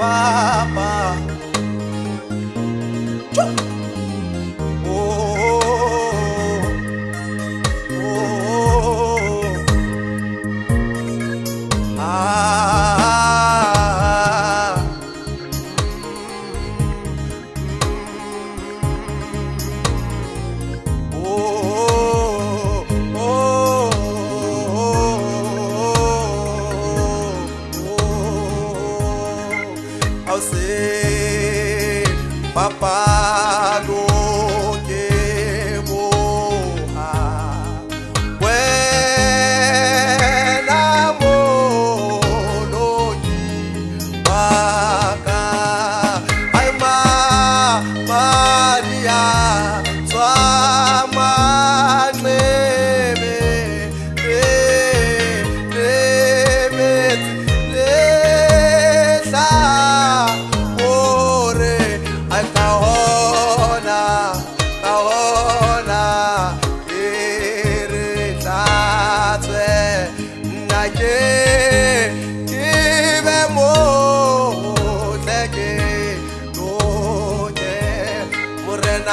Papá. Papai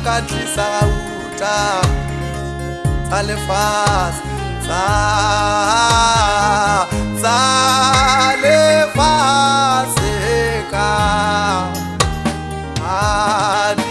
nkatisauta salefasi sa salefasi ka ani.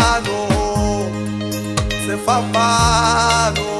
papá